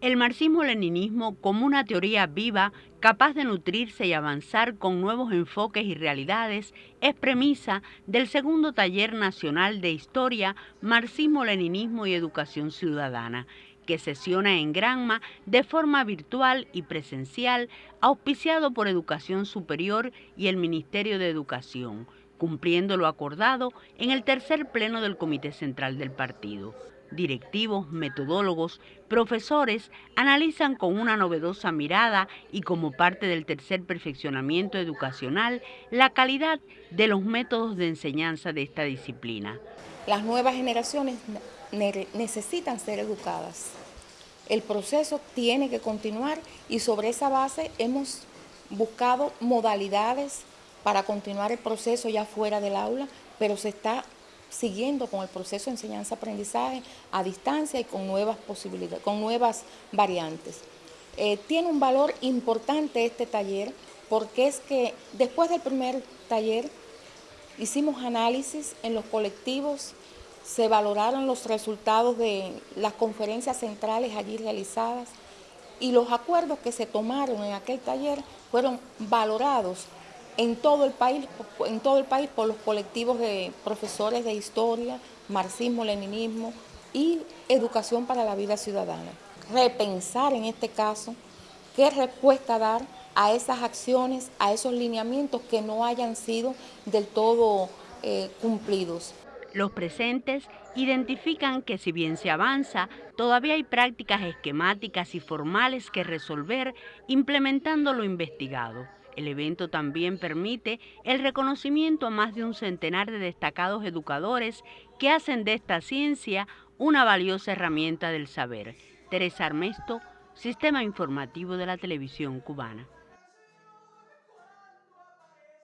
El marxismo-leninismo como una teoría viva, capaz de nutrirse y avanzar con nuevos enfoques y realidades, es premisa del segundo taller nacional de historia, marxismo-leninismo y educación ciudadana, que sesiona en Granma de forma virtual y presencial, auspiciado por Educación Superior y el Ministerio de Educación, cumpliendo lo acordado en el tercer pleno del Comité Central del Partido directivos, metodólogos, profesores analizan con una novedosa mirada y como parte del tercer perfeccionamiento educacional la calidad de los métodos de enseñanza de esta disciplina. Las nuevas generaciones necesitan ser educadas. El proceso tiene que continuar y sobre esa base hemos buscado modalidades para continuar el proceso ya fuera del aula, pero se está siguiendo con el proceso de enseñanza-aprendizaje a distancia y con nuevas posibilidades, con nuevas variantes. Eh, tiene un valor importante este taller porque es que después del primer taller hicimos análisis en los colectivos, se valoraron los resultados de las conferencias centrales allí realizadas y los acuerdos que se tomaron en aquel taller fueron valorados en todo el país, en todo el país por los colectivos de profesores de historia, marxismo, leninismo y educación para la vida ciudadana. Repensar en este caso qué respuesta dar a esas acciones, a esos lineamientos que no hayan sido del todo eh, cumplidos. Los presentes identifican que si bien se avanza, todavía hay prácticas esquemáticas y formales que resolver implementando lo investigado. El evento también permite el reconocimiento a más de un centenar de destacados educadores que hacen de esta ciencia una valiosa herramienta del saber. Teresa Armesto, Sistema Informativo de la Televisión Cubana.